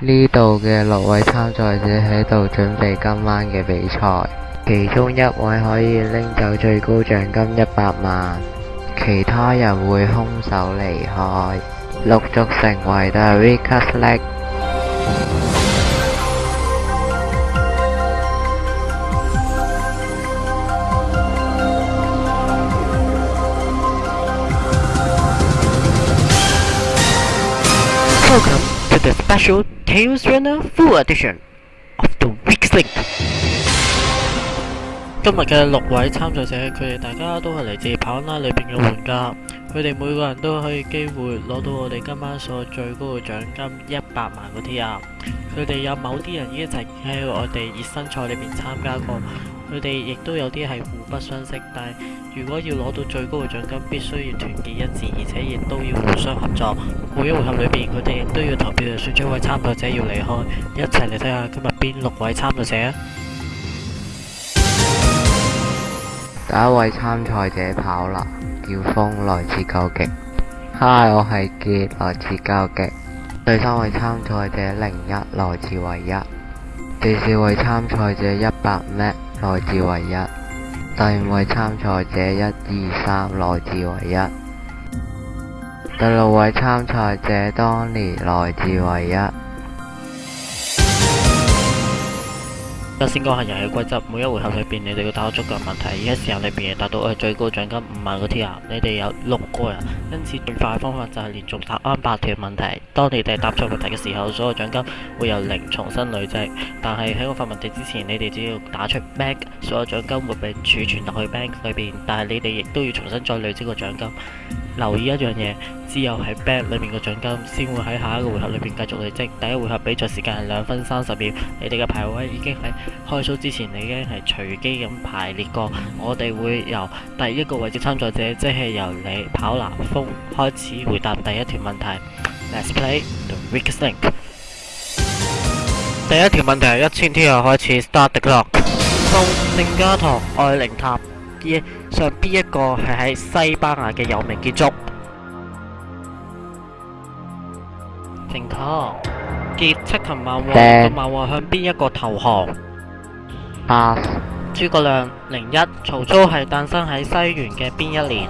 呢度嘅六位参赛者喺度準備今晚嘅比賽，其中一位可以拎走最高獎金一百萬，其他人會空手離開，陸續成為大 recycle。The Special Tales Runner Full Edition of the w e e k Link。今日嘅六位参赛者，佢哋大家都系嚟自跑拉里边嘅玩家，佢哋每个人都可以机会攞到我哋今晚所最高嘅奖金一百万个 T 啊！佢哋有某啲人已经曾经喺我哋热身赛里边参加过。佢哋亦都有啲係互不相識，但係如果要攞到最高嘅獎金，必須要團結一致，而且亦都要互相合作。每一回合裏面，佢哋都要投票选出一位參賽者要離開。一齊嚟睇下今日邊六位參賽者啊！第一位參賽者跑啦，叫風來自九極。Hi，我係杰，來自九極。第三位參賽者零一來自唯一。第四位參賽者一百咩？来自唯一，第五位参赛者一、二、三来自唯一，第六位参赛者当年来自唯一。而先讲下游戏规则，每一回合里边你哋要打足够问题，而家时间里边，系达到我最高奖金五万个 T 啊！你哋有六个人，因此最快方法就系连续答啱八条问题。当你哋答错问题嘅时候，所有奖金会由零重新累积。但系喺我发问题之前，你哋只要打出 bank，所有奖金会被储存落去 bank 里边。但系你哋亦都要重新再累积个奖金。留意一樣嘢，只有喺 b a d 裏面嘅獎金，先會喺下一個回合裏面繼續累積。第一回合比賽時間係兩分三十秒。你哋嘅排位已經喺開數之前你已經係隨機咁排列過。我哋會由第一個位置參賽者，即係由你跑男風開始回答第一條問題。Let's play the weakest link。第一條問題係一千天又開始。Start the clock。風、盛家堂、愛玲塔。嘅上邊一個係喺西班牙嘅有名建束，正確。結七擒万獲，万孟向邊一個投降？八。諸葛亮零一。曹操係誕生喺西元嘅邊一年？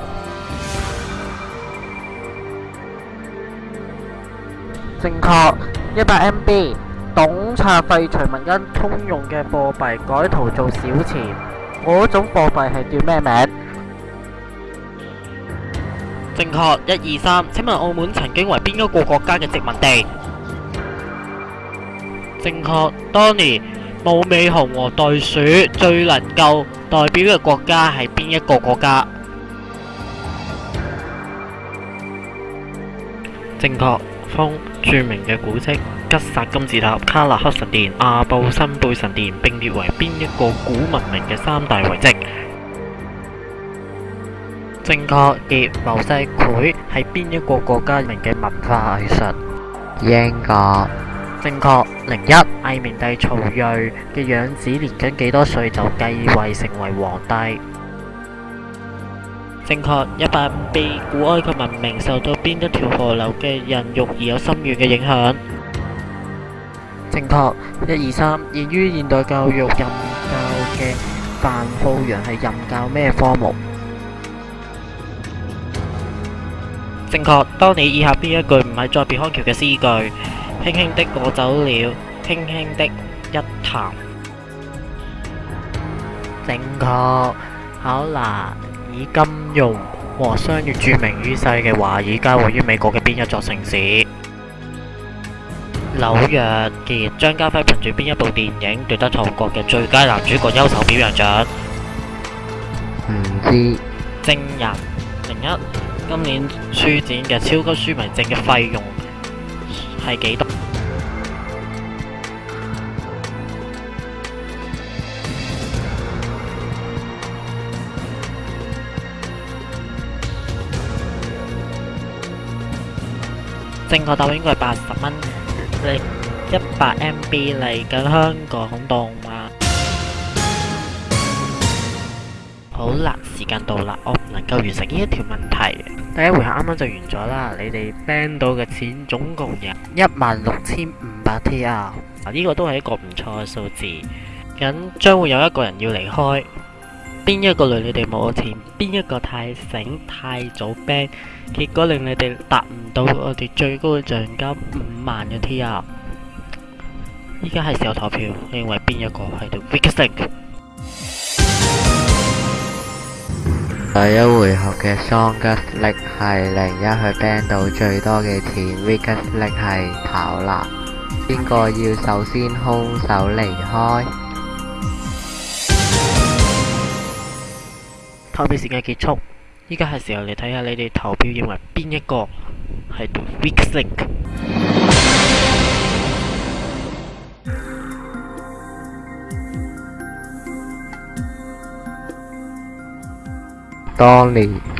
正確。一百 MB。董卓廢除文恩通用嘅貨幣改圖做小錢。我嗰种货币系叫咩名？正确，一二三，请问澳门曾经为边一个国家嘅殖民地？正确，当年武美熊和袋鼠最能够代表嘅国家系边一个国家？正确，风著名嘅古迹。吉萨金字塔、卡纳克神殿、阿布辛贝神殿，并列为边一个古文明嘅三大遗迹？正确。嘅，摩西会系边一个国家名嘅文化艺术？英国。正确。零一，魏明帝曹睿嘅样子，年仅几多岁就继位成为皇帝？正确。一百五，被古埃及文明受到边一条河流嘅孕育而有深远嘅影响？正確，一二三。現於現代教育任教嘅范浩洋係任教咩科目？正確。當你以下邊一句唔係再別康橋嘅詩句，輕輕的過走了，輕輕的一談。正確。考拿以金融和商業著名於世嘅華爾街位於美國嘅邊一座城市？纽约嘅张家辉凭住边一部电影夺得韓國嘅最佳男主角优秀表演奖？唔知。正人零一，今年书展嘅超级书迷证嘅费用系几多？正确答案应该系八十蚊。一百 MB 嚟紧香港动吗？好啦，时间到啦，我唔能够完成呢一条问题。第一回合啱啱就完咗啦，你哋 band 到嘅钱总共有一万六千五百 TR，嗱呢个都系一个唔错嘅数字。咁将会有一个人要离开。边一个累你哋冇钱？边一个太醒太早 b i n 结果令你哋达唔到我哋最高嘅奖金五万嘅 t 币啊！依家系时候投票，你认为边一个系 The b i g k e s t 第一回合嘅 Strongest 系零一去 b a n g 到最多嘅钱 b i g k e s t 系跑啦。边个要首先空手离开？投票時間結束，依家係時候嚟睇下你哋投票認為邊一個係 weak link。Dolly。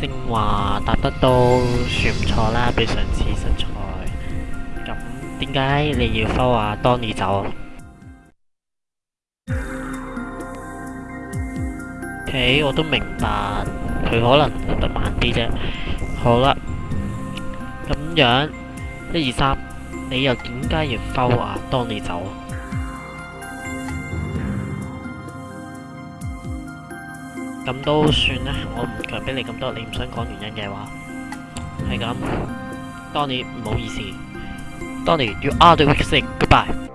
正话答得都算唔错啦，比上次实在。咁点解你要收啊？当你走？诶，我都明白，佢可能得慢啲啫。好啦，咁样一二三，你又点解要收啊？当你走？咁都算啦，我唔强逼你咁多。你唔想讲原因嘅话，系咁。Dony，唔好意思。Dony，you are the w e a k s i n Goodbye。